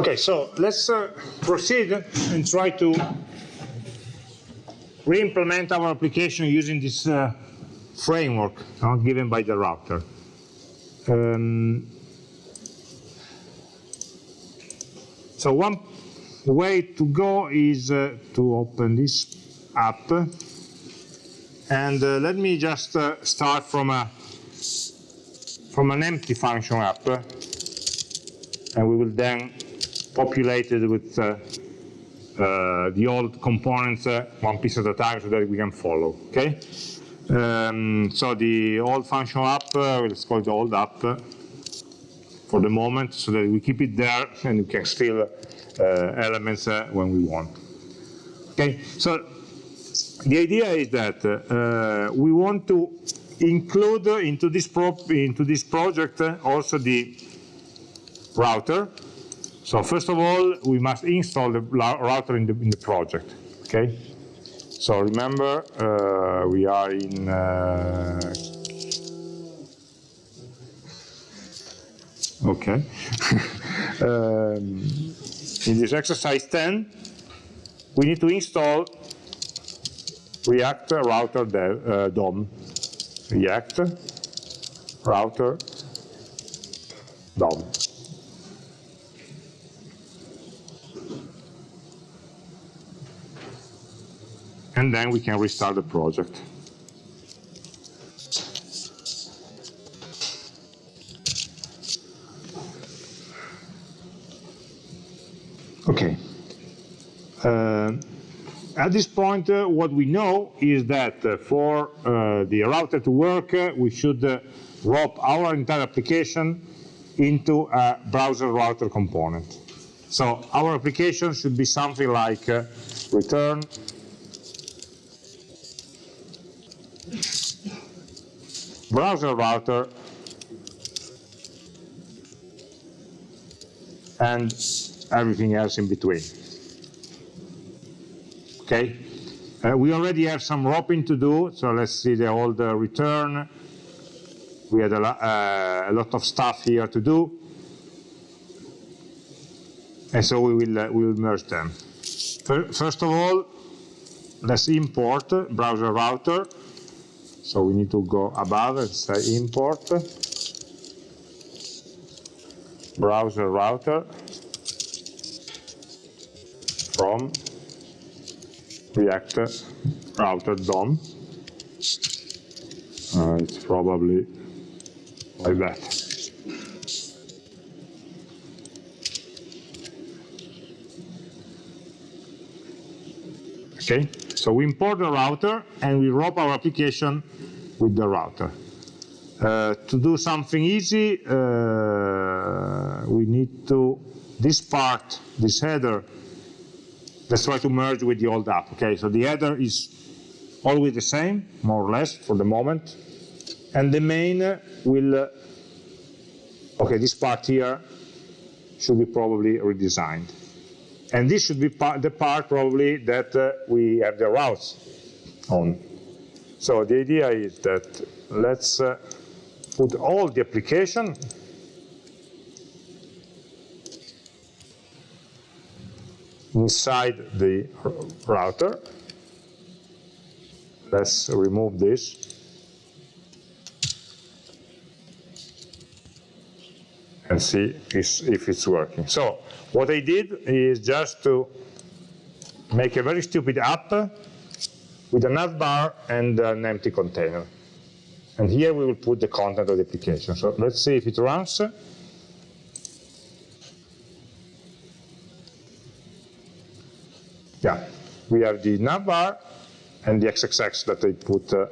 Okay, so let's uh, proceed and try to re-implement our application using this uh, framework uh, given by the router. Um, so one way to go is uh, to open this app and uh, let me just uh, start from a from an empty function app and we will then populate it with uh, uh, the old components uh, one piece at a time so that we can follow okay um, so the old function app uh, let's call it the old app for the moment so that we keep it there and we can steal uh, elements uh, when we want okay so the idea is that uh, we want to include into this into this project also the router. So first of all, we must install the router in the in the project. Okay. So remember, uh, we are in. Uh, okay. um, in this exercise 10, we need to install React router dev, uh, DOM. React router DOM. And then we can restart the project. Okay. Uh, at this point, uh, what we know is that uh, for uh, the router to work, uh, we should uh, wrap our entire application into a browser router component. So our application should be something like return browser router and everything else in between. Okay, uh, we already have some wrapping to do, so let's see the old uh, return. We had a, uh, a, lot of stuff here to do, and so we will uh, we will merge them. First of all, let's import browser router. So we need to go above and say import browser router from React router DOM. Uh, it's probably like that. Okay, so we import the router and we wrap our application with the router. Uh, to do something easy, uh, we need to, this part, this header, let's try to merge with the old app. Okay, so the header is always the same, more or less, for the moment. And the main will, uh, okay, this part here should be probably redesigned. And this should be part, the part probably that uh, we have the routes on. So the idea is that let's uh, put all the application inside the router. Let's remove this. and see if it's working. So what I did is just to make a very stupid app with a navbar and an empty container. And here we will put the content of the application. So let's see if it runs. yeah, we have the navbar and the XXX that I put uh,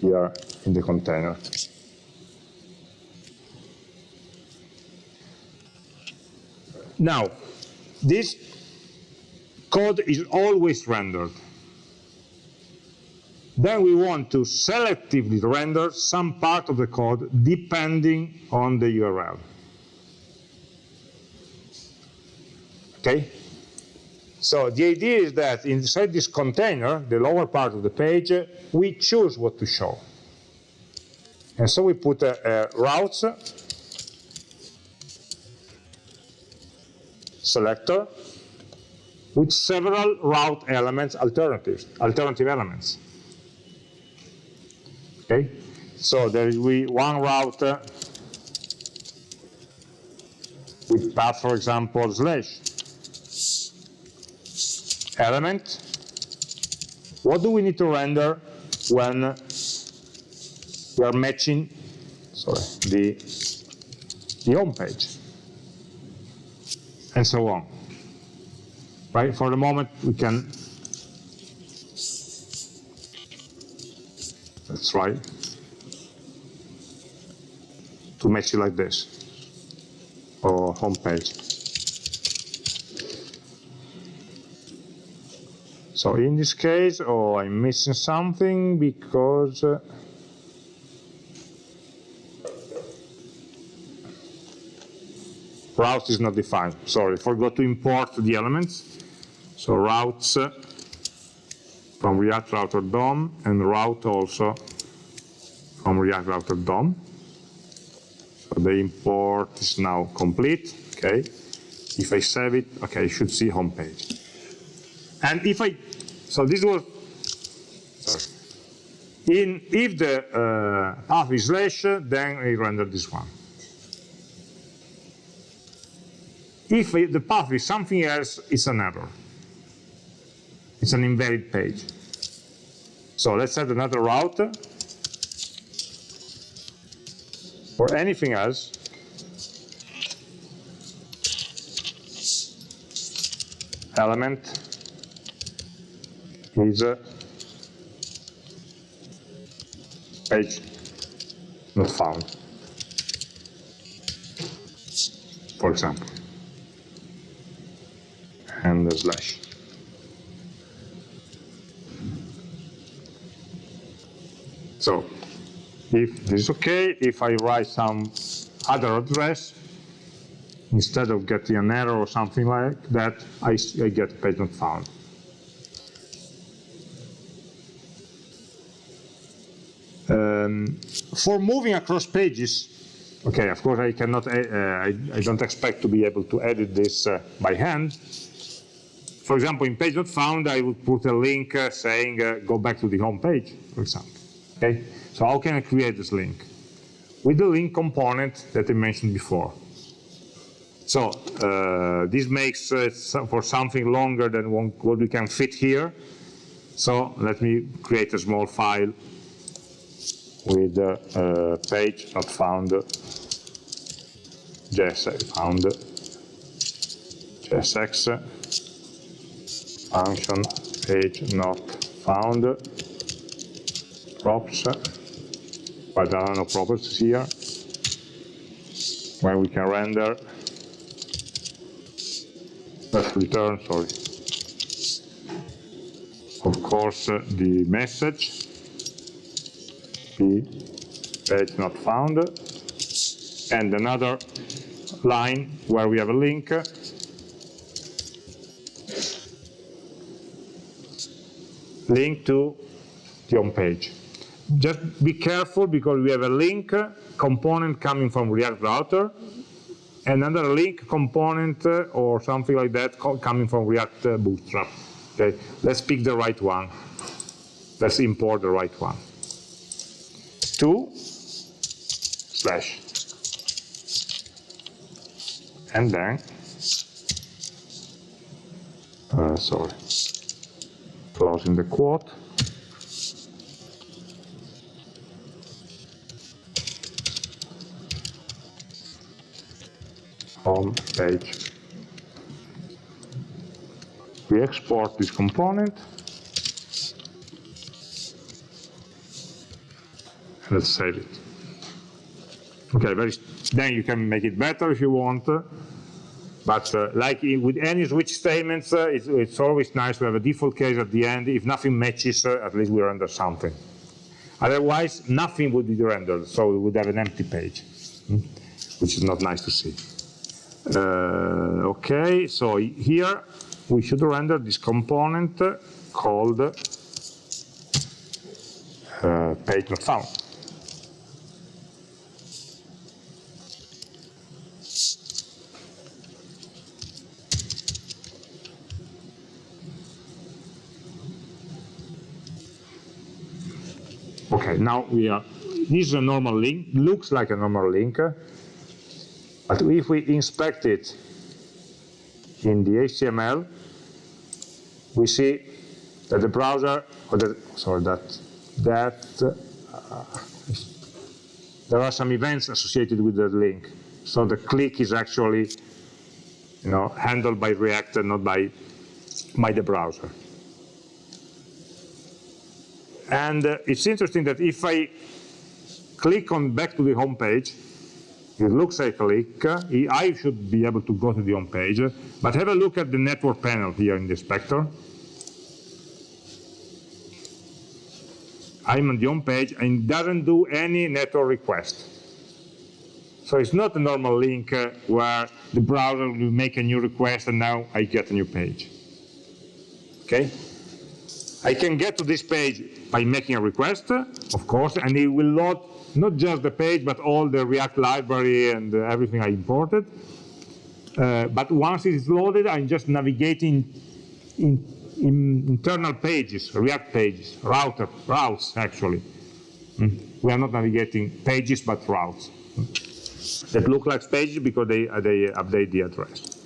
here in the container. Now, this code is always rendered. Then we want to selectively render some part of the code depending on the URL. Okay? So the idea is that inside this container, the lower part of the page, we choose what to show. And so we put uh, uh, routes selector with several route elements, alternatives, alternative elements. Okay, so there is we one route with path, for example, slash element. What do we need to render when we are matching sorry, the, the home page? And so on. Right? For the moment, we can That's right. To match it like this, or home page. So in this case, oh, I'm missing something because uh, route is not defined. Sorry, forgot to import the elements. So routes uh, from React Router DOM and route also from React Router DOM. So the import is now complete, okay. If I save it, okay, I should see home page. And if I, so this was, sorry. In, if the uh, path is slash, then I render this one. If the path is something else, it's an error. It's an invalid page. So let's add another route. Or anything else. Element is a uh, page not found, for example, and the slash. So if this is okay, if I write some other address, instead of getting an error or something like that, I, I get page not found. Um, for moving across pages, okay, of course I cannot, uh, I, I, don't expect to be able to edit this uh, by hand. For example, in page not found, I would put a link uh, saying go back to the home page, for example. Okay, so how can I create this link? With the link component that I mentioned before. So uh, this makes it for something longer than what we can fit here. So let me create a small file with uh, uh, page not found JSX found JSX function page not found props, but there are no properties here, where we can render, let's return, sorry, of course, uh, the message, p page not found, and another line where we have a link link to the home page. Just be careful because we have a link component coming from React Router, and another link component uh, or something like that coming from React uh, Bootstrap. Okay, let's pick the right one. Let's import the right one. Two slash and then uh, sorry closing the quote home page. We export this component. Let's save it. Okay, very, then you can make it better if you want. But uh, like with any switch statements, uh, it's, it's, always nice to have a default case at the end. If nothing matches, uh, at least we render something. Otherwise, nothing would be rendered, so we would have an empty page, hmm? which is not nice to see. Uh, okay, so here we should render this component called uh, page not found. Okay, now we are, this is a normal link, looks like a normal link, uh, but if we inspect it in the HTML, we see that the browser, or the, sorry, that, that uh, there are some events associated with the link. So the click is actually you know, handled by React and not by, by the browser. And uh, it's interesting that if I click on back to the home page, it looks like a click. I should be able to go to the home page. But have a look at the network panel here in the inspector. I'm on the home page and doesn't do any network request. So it's not a normal link uh, where the browser will make a new request and now I get a new page. Okay? I can get to this page by making a request, of course, and it will load not just the page, but all the React library and everything I imported. Uh, but once it is loaded, I'm just navigating in, in internal pages, React pages, router, routes actually. Mm. We are not navigating pages, but routes that look like pages because they, uh, they update the address.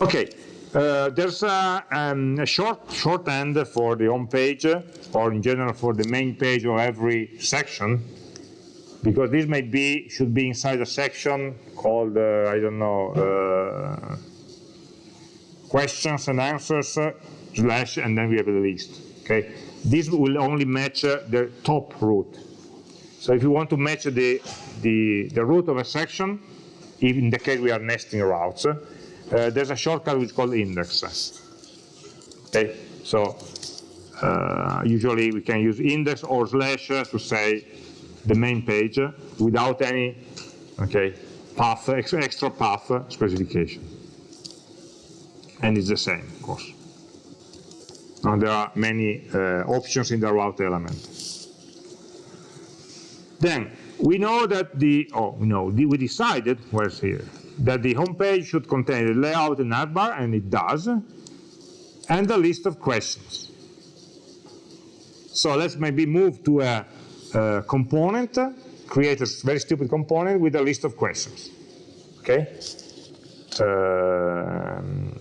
Okay, uh, there's a, um, a, short shorthand for the home page, or in general for the main page of every section, because this may be should be inside a section called uh, I don't know uh, questions and answers uh, slash, and then we have a list. Okay, this will only match uh, the top root. So if you want to match the the the root of a section, in the case we are nesting routes uh, there's a shortcut which is called index. Okay, so uh, usually we can use index or slash to say the main page without any okay path extra path specification. And it's the same, of course. Now there are many uh, options in the route element. Then we know that the oh no we decided where's here that the home page should contain the layout and navbar, and it does, and a list of questions. So let's maybe move to a, a component, create a very stupid component with a list of questions. Okay? Um,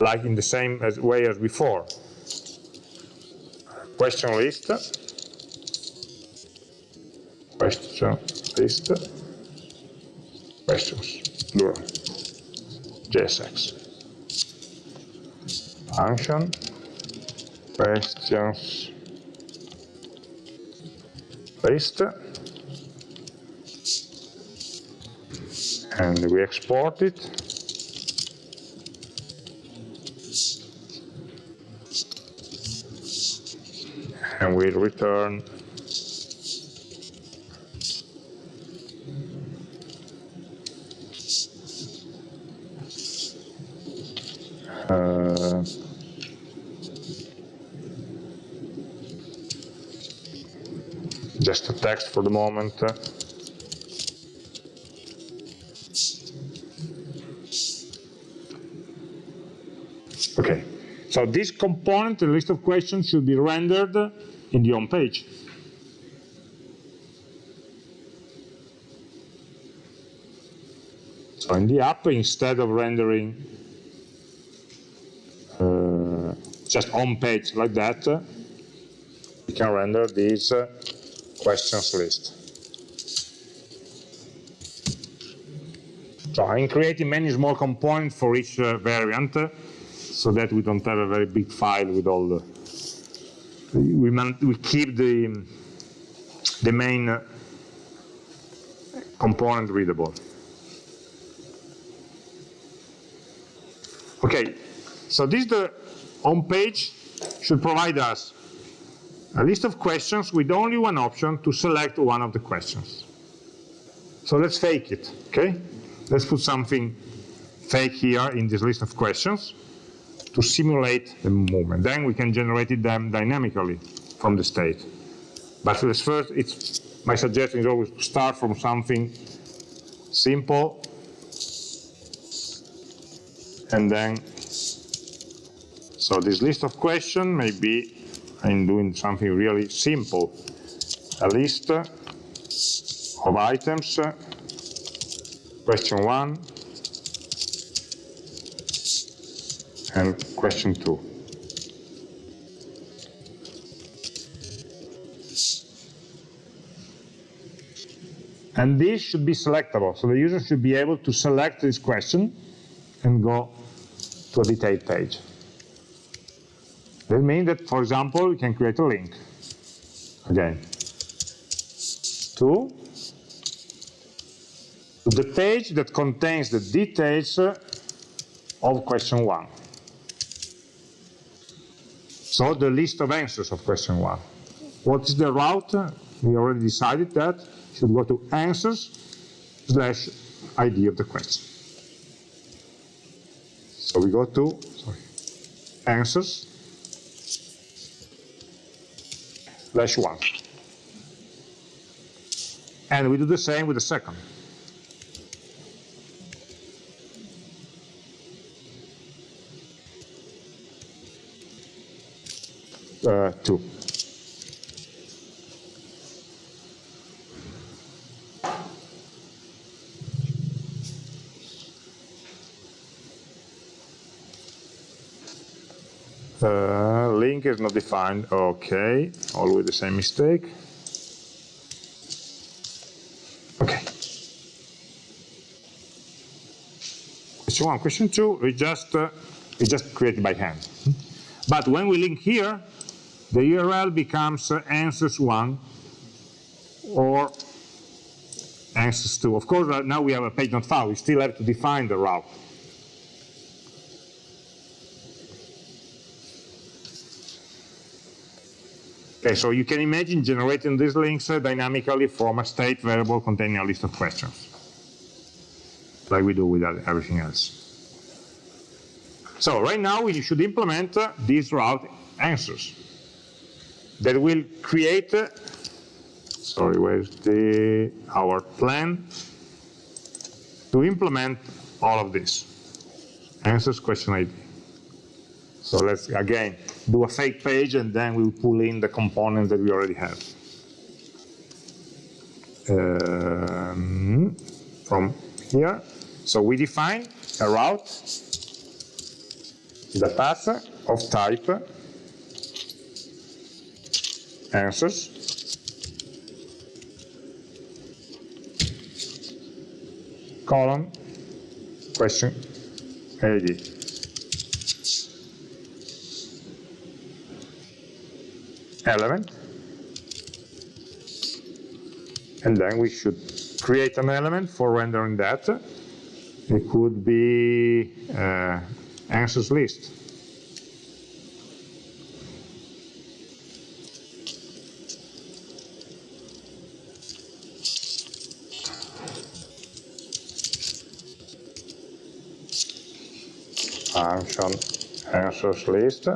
like in the same as, way as before. Question list. Question list. Questions plural, JSX. Function, questions, list, and we export it. And we return text for the moment. Okay, so this component, the list of questions, should be rendered in the home page. So in the app, instead of rendering just home page like that, we can render this uh, questions list. So I'm creating many small components for each uh, variant uh, so that we don't have a very big file with all the, we, we keep the, the main uh, component readable. Okay, so this the home page should provide us a list of questions with only one option to select one of the questions. So let's fake it, okay? Let's put something fake here in this list of questions to simulate the movement. Then we can generate them dynamically from the state. But let's first, it's, my suggestion is always to start from something simple and then so this list of questions may be I'm doing something really simple. A list of items, question one, and question two. And this should be selectable, so the user should be able to select this question and go to a detailed page. That means that, for example, we can create a link, again, to, the page that contains the details uh, of question one. So the list of answers of question one. What is the route? We already decided that should go to answers slash ID of the question. So we go to sorry, answers slash one. And we do the same with the second. Uh, two. Uh, link is not defined. Okay, always the same mistake. Okay. Question one, question two, we just uh, we just created by hand. But when we link here, the URL becomes uh, answers one or answers two. Of course, uh, now we have a page not found. We still have to define the route. Okay, so you can imagine generating these links uh, dynamically from a state variable containing a list of questions, like we do with everything else. So right now we should implement uh, these route answers that will create, uh, sorry, where's the, our plan to implement all of this. Answers question ID. So let's, again, do a fake page and then we'll pull in the components that we already have. Um, from here. So we define a route, the path of type answers column question ID. Element. And then we should create an element for rendering that. It could be uh, answers list. Function answers list.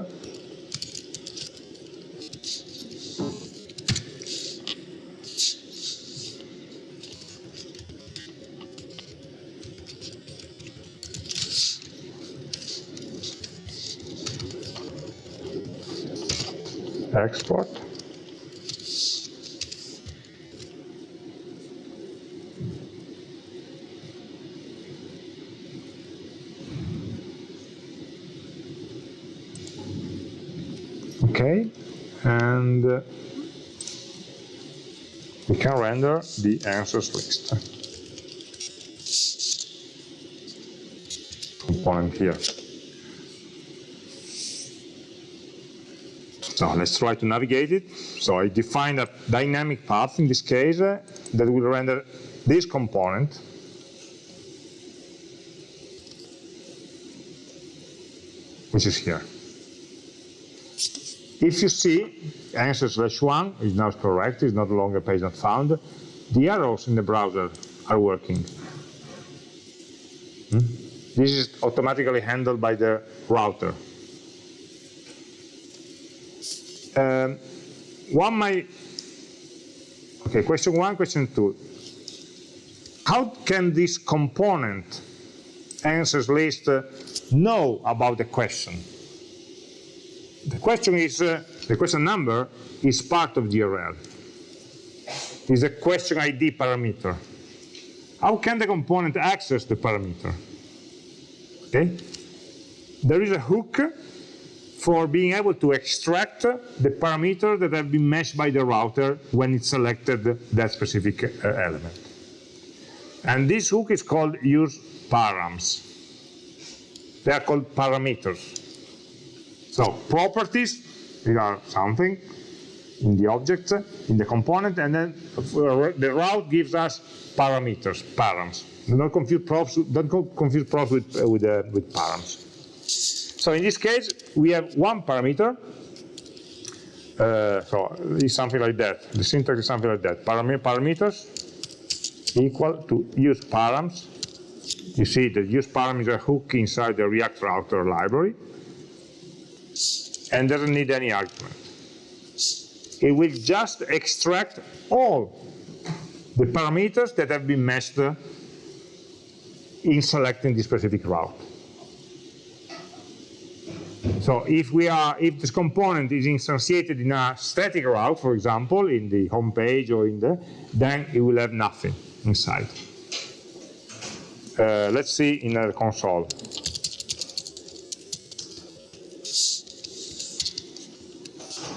Export. Okay, and uh, we can render the answers list. Component here. So let's try to navigate it. So I define a dynamic path in this case uh, that will render this component. which is here. If you see answer slash one is now correct, is not longer page not found, the arrows in the browser are working. Hmm? This is automatically handled by the router. Um, one might, okay, question one, question two. How can this component answers list uh, know about the question? the question is, uh, the question number is part of the URL. Is a question ID parameter. How can the component access the parameter? Okay. There is a hook for being able to extract the parameter that have been meshed by the router when it selected that specific uh, element. And this hook is called use params. They are called parameters. So properties, they are something in the object, in the component, and then the route gives us parameters, params. Don't confuse props, don't confuse props with, uh, with, uh, with params. So in this case, we have one parameter. Uh, so it's something like that. The syntax is something like that. Param parameters equal to use params. You see that use param is a hook inside the React router library and doesn't need any argument. It will just extract all the parameters that have been meshed in selecting this specific route. So if we are, if this component is instantiated in a static route, for example, in the home page or in the, then it will have nothing inside. Uh, let's see in the console.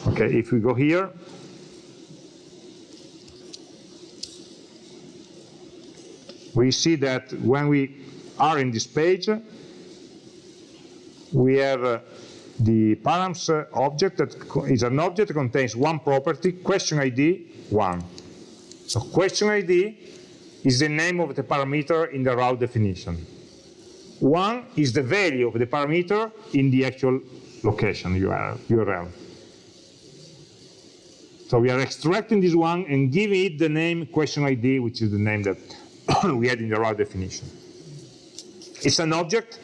Okay, if we go here, we see that when we are in this page, we have uh, the params uh, object that is an object that contains one property, question ID 1. So question ID is the name of the parameter in the route definition. 1 is the value of the parameter in the actual location URL. So we are extracting this one and giving it the name question ID, which is the name that we had in the route definition. It's an object.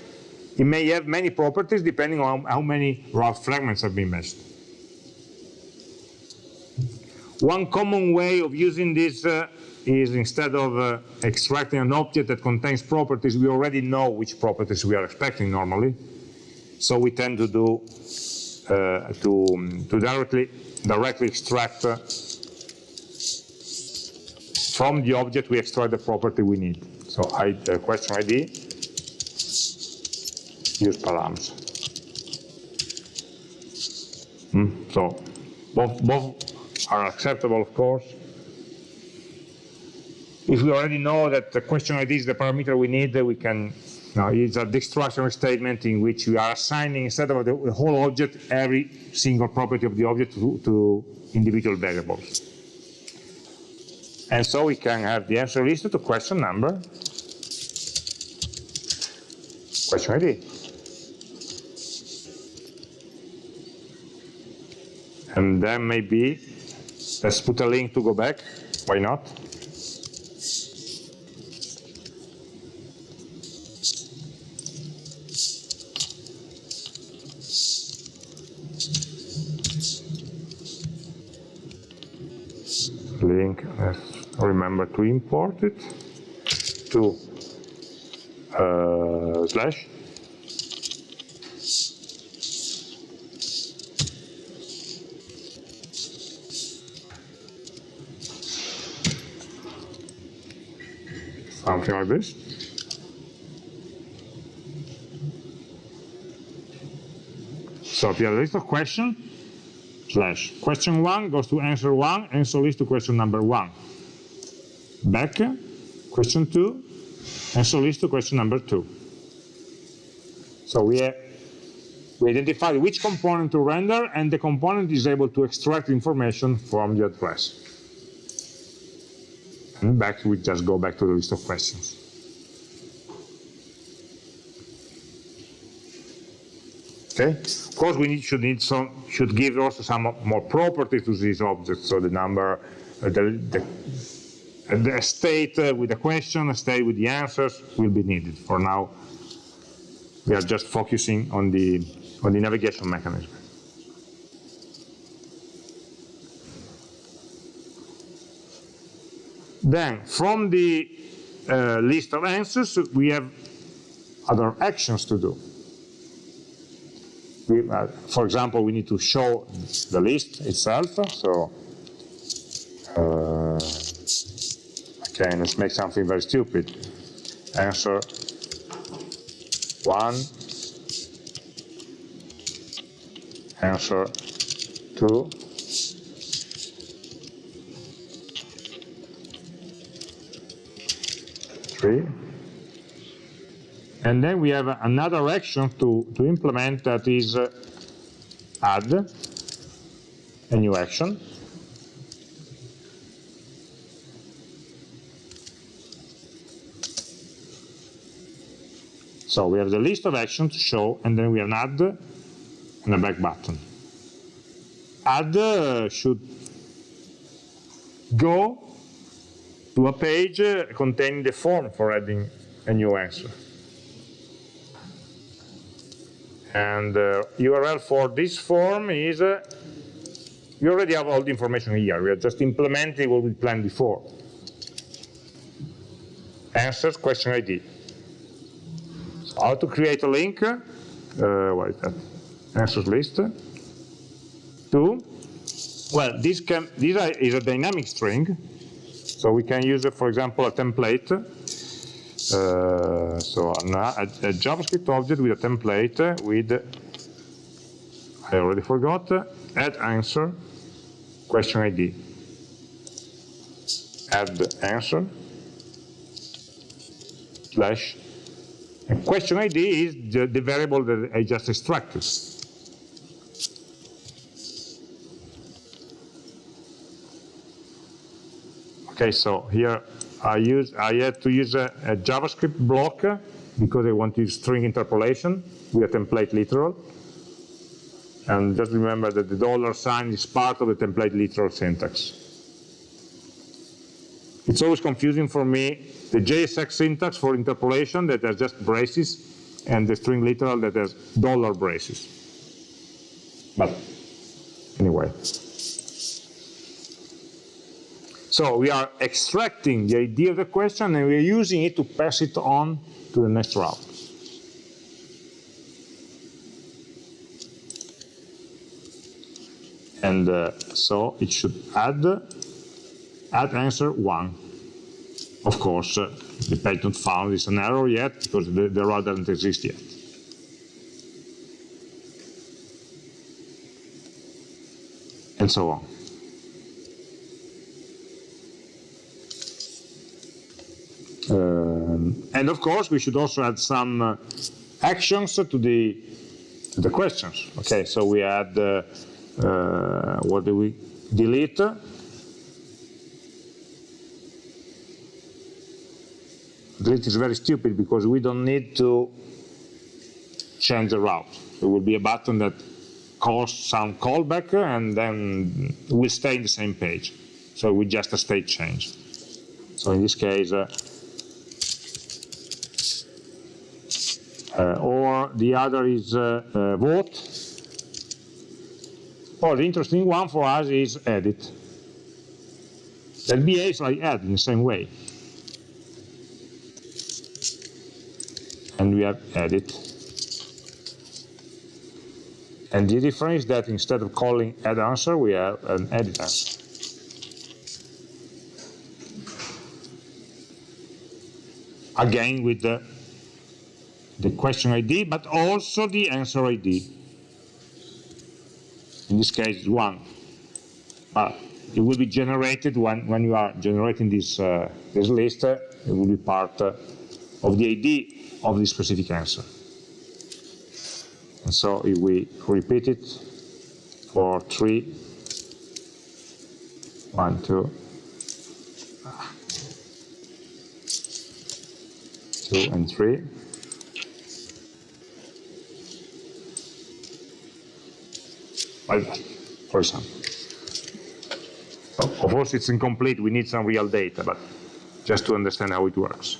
It may have many properties depending on how many route fragments have been meshed. One common way of using this uh, is instead of uh, extracting an object that contains properties, we already know which properties we are expecting normally. So we tend to do uh, to, um, to directly directly extract uh, from the object we extract the property we need. So I, uh, question ID, use params. Mm, so both, both are acceptable, of course. If we already know that the question ID is the parameter we need, we can now, it's a destruction statement in which we are assigning, instead of the whole object, every single property of the object to, to individual variables. And so we can have the answer list to question number, question ID. And then maybe, let's put a link to go back, why not? link, remember to import it to uh, slash something like this. So if you have a list of questions, slash. Question one goes to answer one, answer list to question number one. Back, question two, answer list to question number two. So we, have, we identify which component to render, and the component is able to extract information from the address. Back, we just go back to the list of questions. Okay. Of course, we need, should need some should give also some more properties to these objects. So the number, uh, the, the, the state uh, with the question, a state with the answers will be needed. For now, we are just focusing on the on the navigation mechanism. Then, from the uh, list of answers, we have other actions to do. we, uh, for example, we need to show the list itself. So, uh, okay, let's make something very stupid. Answer one, answer two, And then we have another action to, to implement that is uh, add a new action. So we have the list of actions to show, and then we have an add and a back button. Add uh, should go to a page uh, containing the form for adding a new answer. And uh, URL for this form is, uh, we already have all the information here. We are just implementing what we planned before. Answers, question ID. So how to create a link, uh, what is that? Answers list. To, well, this, can, this is a dynamic string. So we can use, for example, a template uh, Uh, so a, a, JavaScript object with a template with, I already forgot, add answer, question ID. Add answer, slash, and question ID is the, the variable that I just extracted. Okay, so here I use I had to use a, a JavaScript block because I want to use string interpolation with a template literal. And just remember that the dollar sign is part of the template literal syntax. It's always confusing for me, the JSX syntax for interpolation that has just braces, and the string literal that has dollar braces. But anyway. So we are extracting the idea of the question and we're using it to pass it on to the next route. And uh, so it should add, add answer 1. Of course, uh, the page not found is an error yet because the, the route doesn't exist yet. And so on. Um, and of course, we should also add some uh, actions to the to the questions. Okay, so we add uh, uh, what do we delete? Delete is very stupid because we don't need to change the route. It will be a button that calls some callback and then we stay in the same page. So we just a state change. So in this case, uh, or the other is uh, uh, vote. Or the interesting one for us is edit. That behaves like add in the same way. And we have edit. And the difference is that instead of calling add answer, we have an edit answer. Again, with the the question ID, but also the answer ID. In this case, one. But it will be generated when, when you are generating this, uh, this list, uh, it will be part uh, of the ID of the specific answer. And so if we repeat it for three, one, two, two and three, for example. Of course, it's incomplete. We need some real data, but just to understand how it works.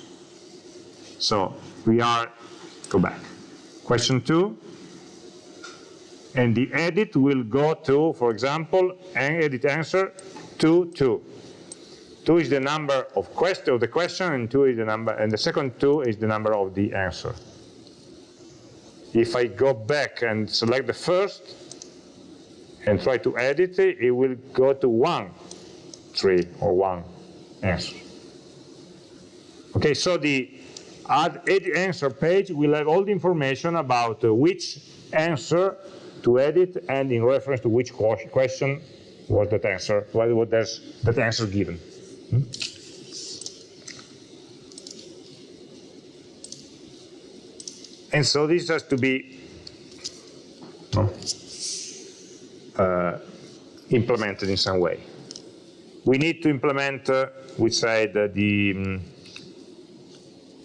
So we are, go back. Question two, and the edit will go to, for example, and edit answer 2, 2. 2 is the number of, quest of the question, and 2 is the number, and the second 2 is the number of the answer. if I go back and select the first and try to edit it, it will go to one tree or one answer. Okay, so the add edit answer page will have all the information about uh, which answer to edit and in reference to which question was that answer, what was that answer given. Hmm? And so this has to be uh, implemented in some way. We need to implement, uh, we said, uh, the, um,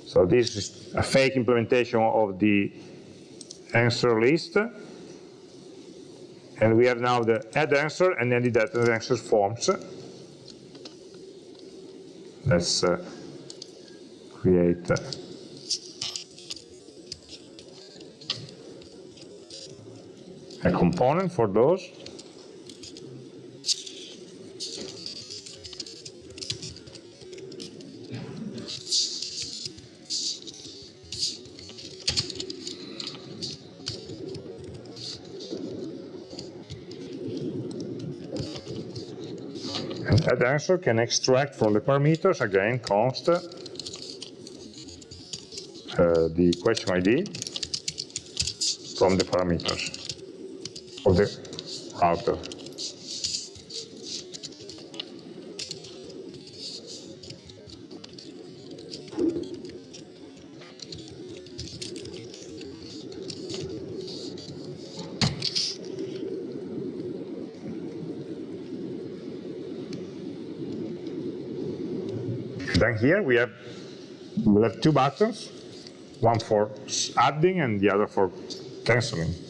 so this is a fake implementation of the answer list. And we have now the add answer and then the data answer forms. Let's uh, create a component for those. And that answer can extract from the parameters, again, const, uh, the question ID from the parameters of the router. Then here we have we have two buttons, one for adding and the other for canceling.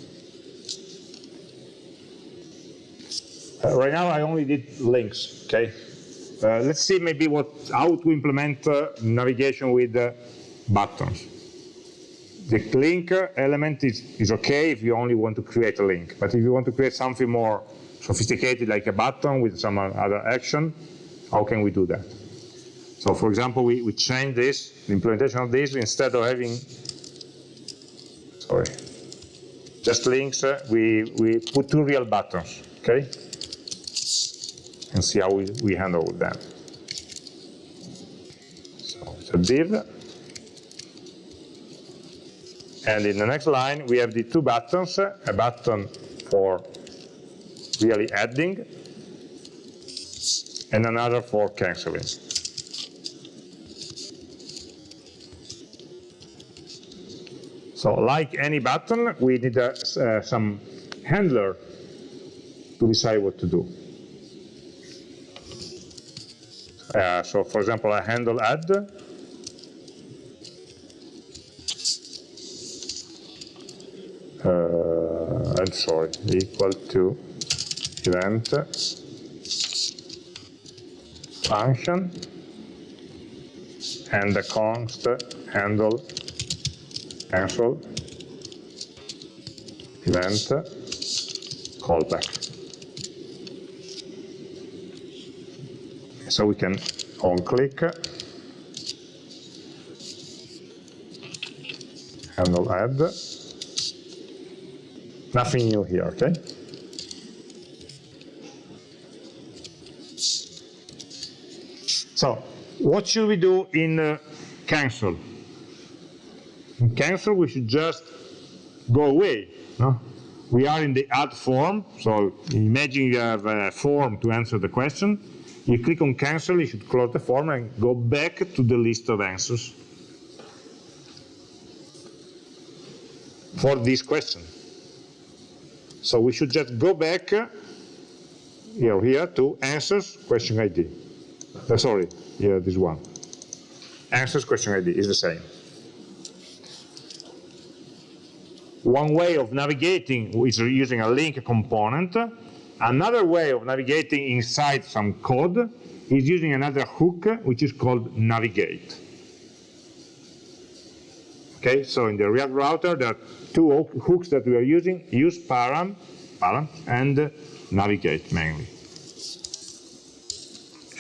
Uh, right now I only did links, okay? Uh, let's see maybe what how to implement uh, navigation with uh, buttons. The link element is, is okay if you only want to create a link, but if you want to create something more sophisticated like a button with some other action, how can we do that? So for example, we, we change this, the implementation of this, instead of having, sorry, just links, uh, we, we put two real buttons, okay? And see how we, we handle them. So it's a div. And in the next line, we have the two buttons, a button for really adding, and another for canceling. So like any button, we need uh, uh, some handler to decide what to do. Uh, so for example, I handle add. Uh, I'm sorry, equal to event function and the const handle cancel event callback. So we can on click, handle add. Nothing new here, okay? So, what should we do in uh, cancel? In cancel, we should just go away. No? We are in the add form, so imagine you have a form to answer the question you click on cancel, you should close the form and go back to the list of answers for this question. So we should just go back here, here to answers question ID. Uh, sorry, here this one. Answers question ID is the same. One way of navigating is using a link component Another way of navigating inside some code is using another hook, which is called navigate. Okay, so in the React router, there are two hooks that we are using, use param, param and navigate mainly.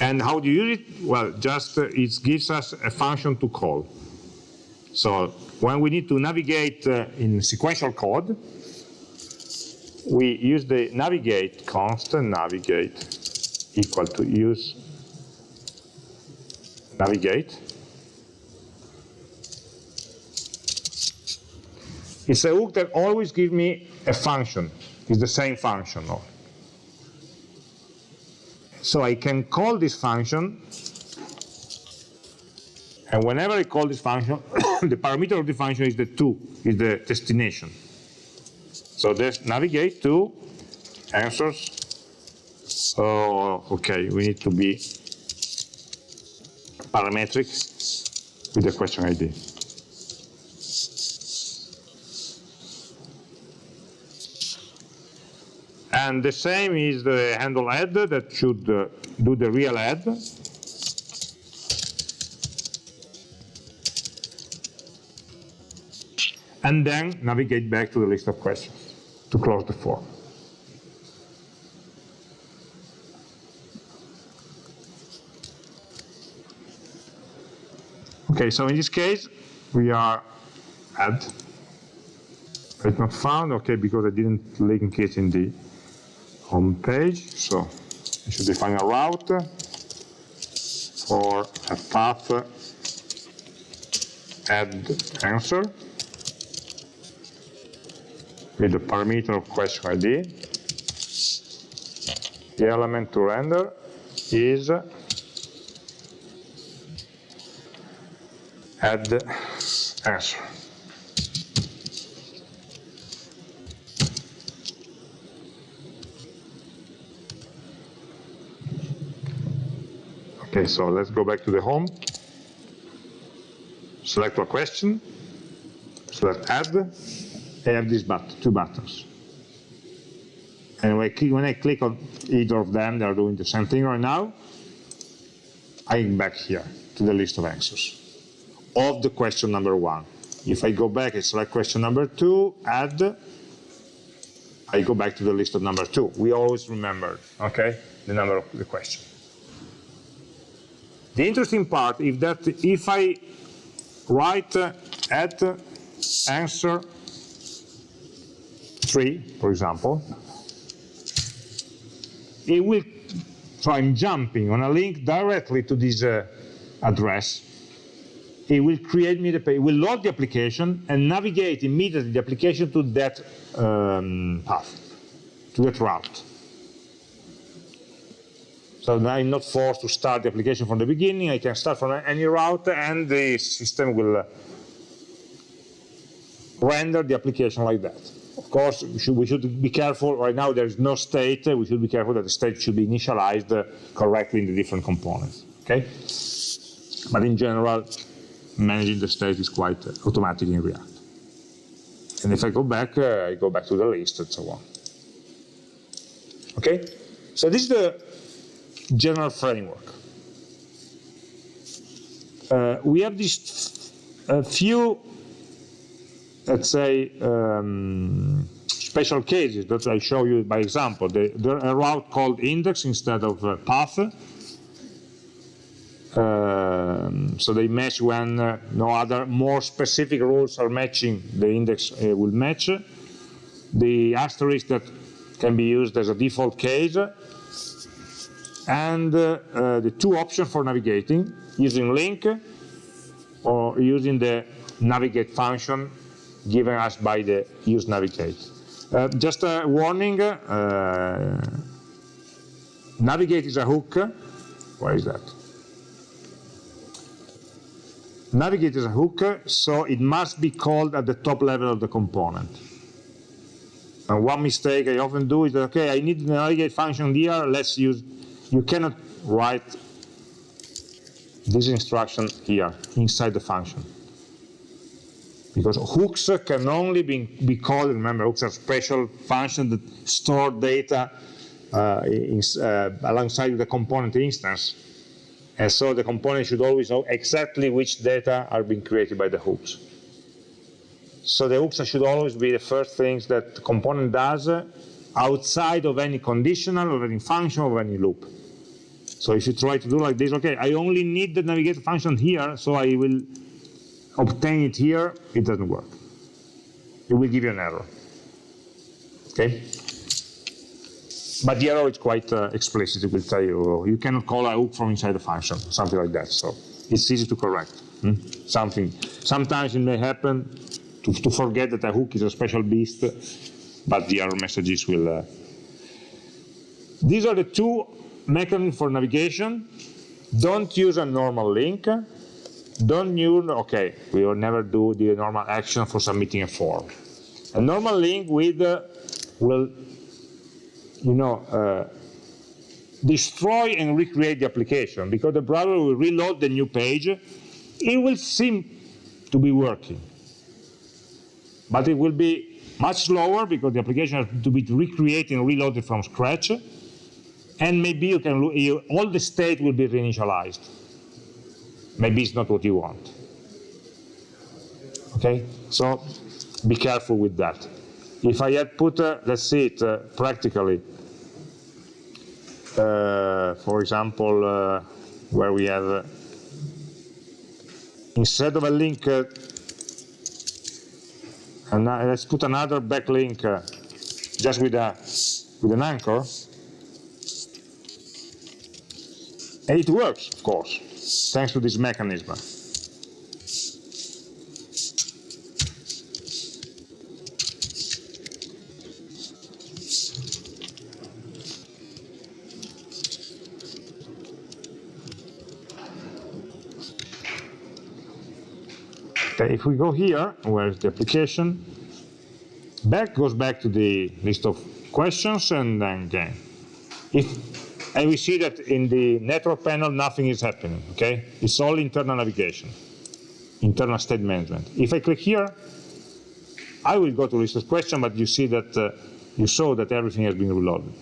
And how do you use it? Well, just uh, it gives us a function to call. So when we need to navigate uh, in sequential code, we use the navigate constant navigate equal to use navigate. It's a hook that always gives me a function. It's the same function. So I can call this function, and whenever I call this function, the parameter of the function is the to, is the destination. So let's navigate to answers. Oh, okay, we need to be parametric with the question ID. And the same is the handle add that should uh, do the real add. And then navigate back to the list of questions to close the form. Okay, so in this case, we are add. It's not found, okay, because I didn't link it in the home page. So I should define a route for a path add answer with the parameter of question ID. The element to render is add answer. Okay, so let's go back to the home. Select a question, select add, I have these but two buttons. And when I, click, when I click on either of them, they're doing the same thing right now. I'm back here to the list of answers of the question number one. If I go back and select question number two, add, I go back to the list of number two. We always remember, okay, the number of the question. The interesting part is that if I write uh, at answer 3, for example, it will, so I'm jumping on a link directly to this uh, address. It will create me the page, it will load the application and navigate immediately the application to that um, path, to that route. So now I'm not forced to start the application from the beginning. I can start from any route and the system will uh, render the application like that. Of course, we should, we should, be careful. Right now, there is no state. We should be careful that the state should be initialized correctly in the different components. Okay? But in general, managing the state is quite automatic in React. And if I go back, uh, I go back to the list and so on. Okay? So this is the general framework. Uh, we have these a few let's say, um, special cases that I show you by example. The, the, a route called index instead of uh, path. Um, so they match when uh, no other more specific rules are matching, the index uh, will match. The asterisk that can be used as a default case. And uh, uh, the two options for navigating, using link or using the navigate function given us by the use navigate. Uh, just a warning, uh, navigate is a hook. Where is that? Navigate is a hook, so it must be called at the top level of the component. And one mistake I often do is okay, I need the navigate function here, let's use, you cannot write this instruction here, inside the function because hooks can only be, be called, remember hooks are special functions that store data uh, in, uh, alongside the component instance. And so the component should always know exactly which data are being created by the hooks. So the hooks should always be the first things that the component does outside of any conditional or any function or any loop. So if you try to do like this, okay, I only need the navigator function here, so I will obtain it here, it doesn't work. It will give you an error. Okay? But the error is quite uh, explicit. It will tell you you cannot call a hook from inside the function, something like that. So it's easy to correct. Hmm? Something. Sometimes it may happen to, to, forget that a hook is a special beast, but the error messages will. Uh... These are the two mechanisms for navigation. Don't use a normal link. Don't use, okay, we will never do the normal action for submitting a form. A normal link with uh, will you know, uh, destroy and recreate the application because the browser will reload the new page. It will seem to be working, but it will be much slower because the application has to be recreated and reloaded from scratch, and maybe you can you, all the state will be reinitialized. Maybe it's not what you want. Okay, so be careful with that. If I had put, uh, let's see it uh, practically, uh, for example, uh, where we have, uh, instead of a link, uh, and let's put another backlink just with, a, with an anchor, and it works, of course, thanks to this mechanism. Okay, if we go here, where's the application? Back goes back to the list of questions and then again. If, and we see that in the network panel, nothing is happening, okay? It's all internal navigation, internal state management. If I click here, I will go to list of questions, but you see that, uh, you saw that everything has been reloaded.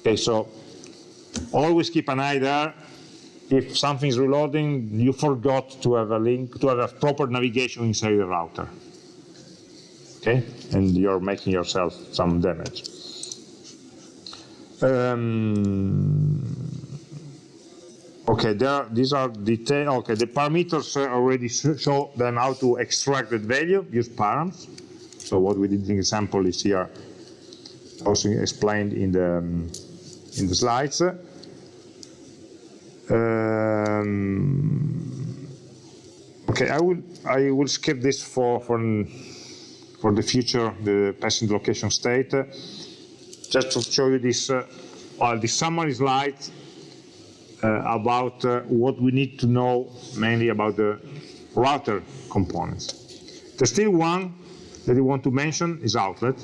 Okay, so always keep an eye there if something is reloading, you forgot to have a link, to have a proper navigation inside the router. Okay, and you're making yourself some damage. Um, okay, there, these are detail. Okay, the parameters already show them how to extract that value. Use params. So what we did in the example is here, also explained in the um, in the slides. Um, okay, I will I will skip this for for for the future, the passing location state, just to show you this uh, the summary slide uh, about uh, what we need to know mainly about the router components. There's still one that we want to mention is outlet.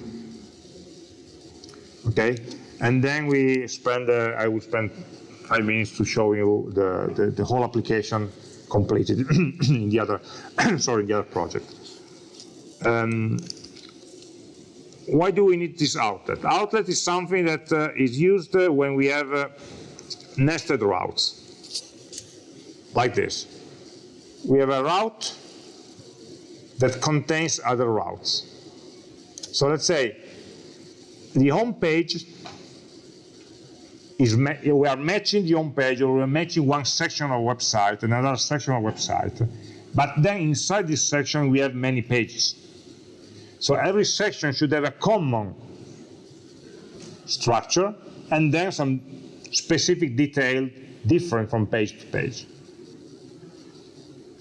Okay, and then we spend uh, I will spend five minutes to show you the, the, the whole application completed in the other, sorry, in the other project. Um, why do we need this outlet? Outlet is something that uh, is used uh, when we have uh, nested routes, like this. We have a route that contains other routes. So let's say the home page is we are matching the home page or we're matching one section of website, another section of website. But then inside this section, we have many pages. So every section should have a common structure and then some specific detail different from page to page.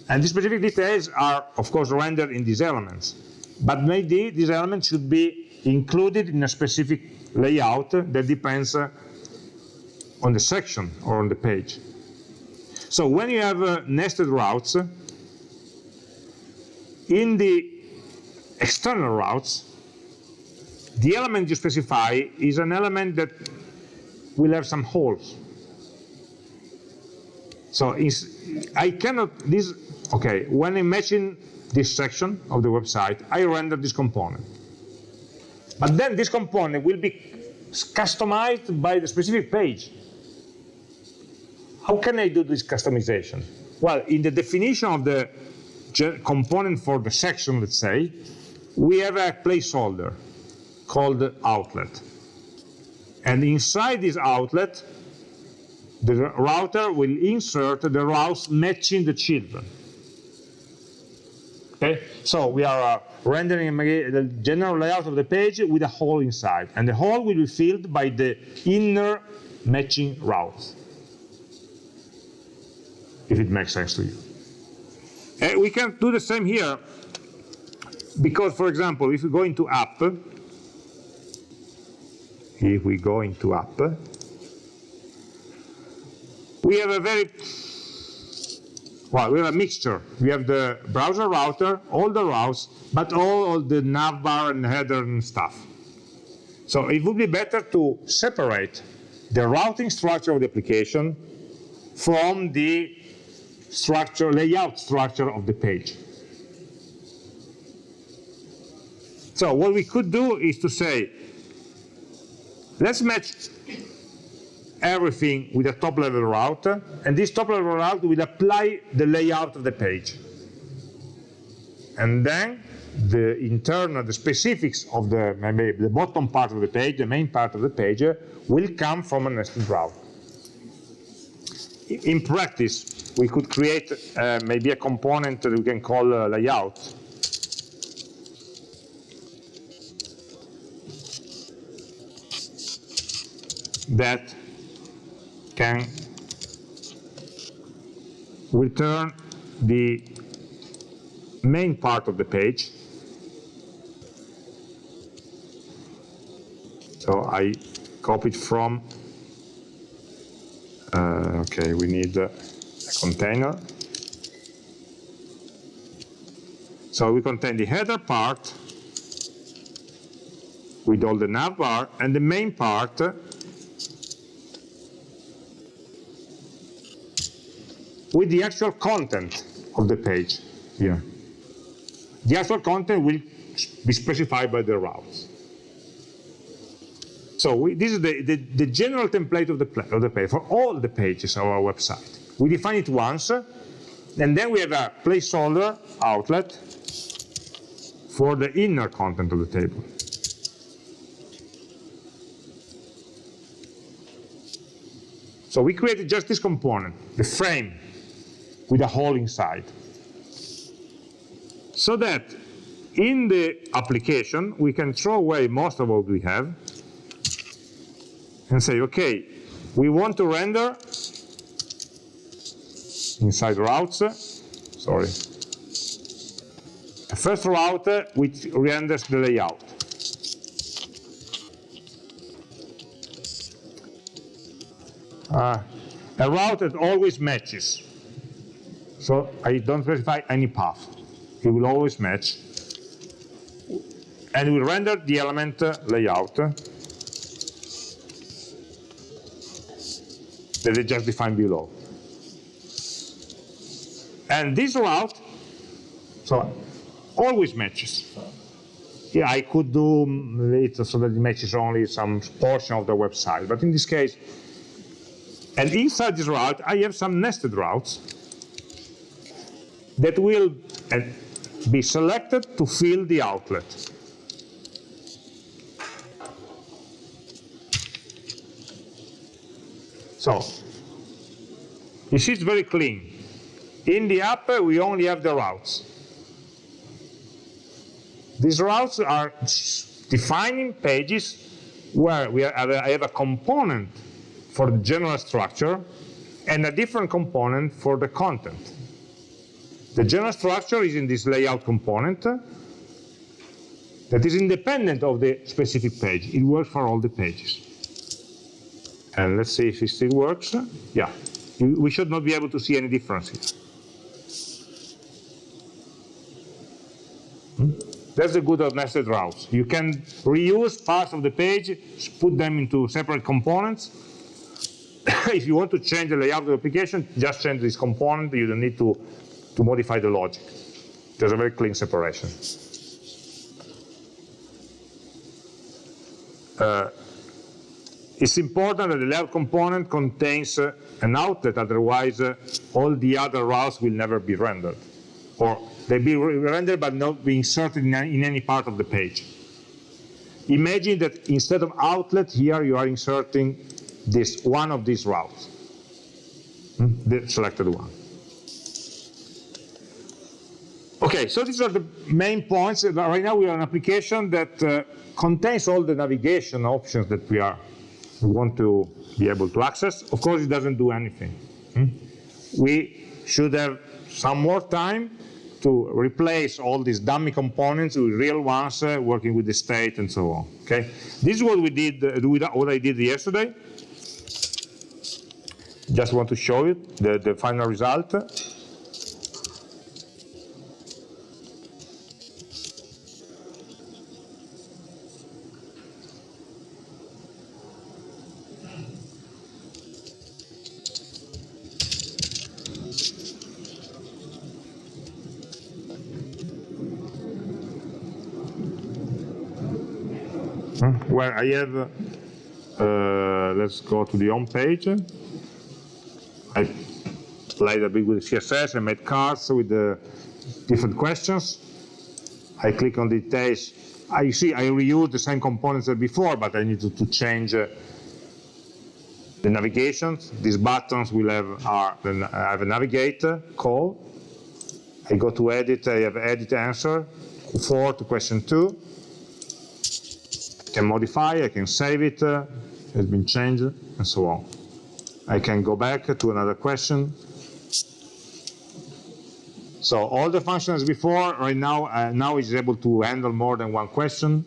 And the specific details are, of course, rendered in these elements. But maybe these elements should be included in a specific layout that depends uh, on the section or on the page. So when you have uh, nested routes, in the external routes, the element you specify is an element that will have some holes. So I cannot, this, okay, when I'm matching this section of the website, I render this component. But then this component will be customized by the specific page. How can I do this customization? Well, in the definition of the component for the section, let's say, we have a placeholder called outlet. And inside this outlet, the router will insert the routes matching the children. Okay, so we are uh, rendering the general layout of the page with a hole inside, and the hole will be filled by the inner matching routes, if it makes sense to you. And we can do the same here, because, for example, if we go into app, if we go into app, we have a very well, we have a mixture. We have the browser router, all the routes, but all, the navbar and header and stuff. So it would be better to separate the routing structure of the application from the structure, layout structure of the page. So what we could do is to say, let's match everything with a top level route, and this top level route will apply the layout of the page. And then the internal, the specifics of the, maybe the bottom part of the page, the main part of the page, will come from a nested route. In practice, we could create uh, maybe a component that we can call uh, layout. That can return the main part of the page. So I copied from, uh, okay, we need a container. So we contain the header part with all the navbar and the main part with the actual content of the page here. The actual content will be specified by the routes. So we, this is the, the, the, general template of the, of the page for all the pages of our website. We define it once, and then we have a placeholder outlet for the inner content of the table. So we created just this component, the frame, with a hole inside. So that in the application, we can throw away most of what we have and say, okay, we want to render inside routes, sorry, a first route which renders the layout. Uh, a route that always matches so I don't specify any path. It will always match. And we render the element uh, layout that just defined below. And this route, so always matches. Yeah, I could do mm, it so that it matches only some portion of the website, but in this case, and inside this route, I have some nested routes that will be selected to fill the outlet. So, you see it's very clean. In the app, we only have the routes. These routes are defining pages where we have a, I have a component for the general structure and a different component for the content. The general structure is in this layout component that is independent of the specific page. It works for all the pages. And let's see if it still works. Yeah, we should not be able to see any difference here. Hmm? That's the good of nested routes. You can reuse parts of the page, put them into separate components. if you want to change the layout of the application, just change this component. You don't need to to modify the logic. There's a very clean separation. Uh, it's important that the layout component contains uh, an outlet, otherwise uh, all the other routes will never be rendered. Or they'll be re rendered but not be inserted in any, in any part of the page. Imagine that instead of outlet here you are inserting this one of these routes, hmm? the selected one. Okay, so these are the main points. Right now we are an application that uh, contains all the navigation options that we are we want to be able to access. Of course, it doesn't do anything. Hmm? We should have some more time to replace all these dummy components with real ones, uh, working with the state and so on. Okay, this is what we did. Uh, what I did yesterday. Just want to show you the, the final result. Where I have, uh, let's go to the home page. I played a bit with CSS, I made cards with the different questions. I click on the details. I see I reuse the same components as before, but I need to, to change uh, the navigations. These buttons will have are I have a navigate call. I go to edit, I have edit answer, 4 to question 2 can modify, I can save it, uh, has been changed, and so on. I can go back to another question. So all the functions before, right now, uh, now is able to handle more than one question.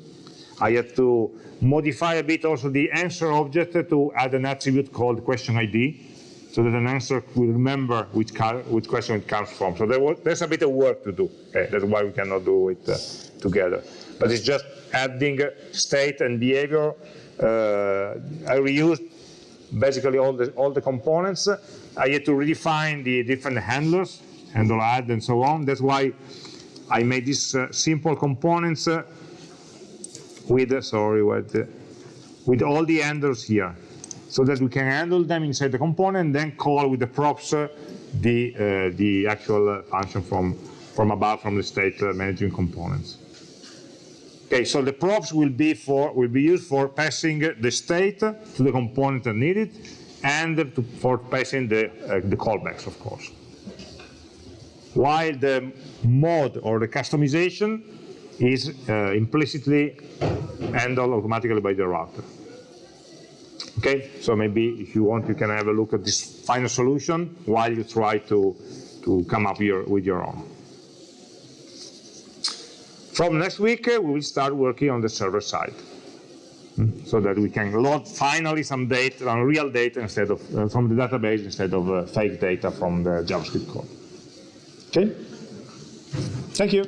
I had to modify a bit also the answer object to add an attribute called question ID, so that an answer will remember which, which question it comes from. So there was, there's a bit of work to do. Okay? That's why we cannot do it uh, together. But it's just adding state and behavior. Uh, I reused basically all the, all the components. I had to redefine the different handlers, handle add and so on. That's why I made these uh, simple components uh, with, uh, sorry, with, uh, with all the handlers here, so that we can handle them inside the component and then call with the props uh, the, the actual function from, from above, from the state managing components. Okay, so the props will be for will be used for passing the state to the component that needed, and to, for passing the uh, the callbacks, of course. While the mod or the customization is uh, implicitly handled automatically by the router. Okay, so maybe if you want, you can have a look at this final solution while you try to to come up your, with your own. From next week, uh, we will start working on the server side hmm, so that we can load finally some data, on real data instead of uh, from the database instead of uh, fake data from the JavaScript code. Okay? Thank you.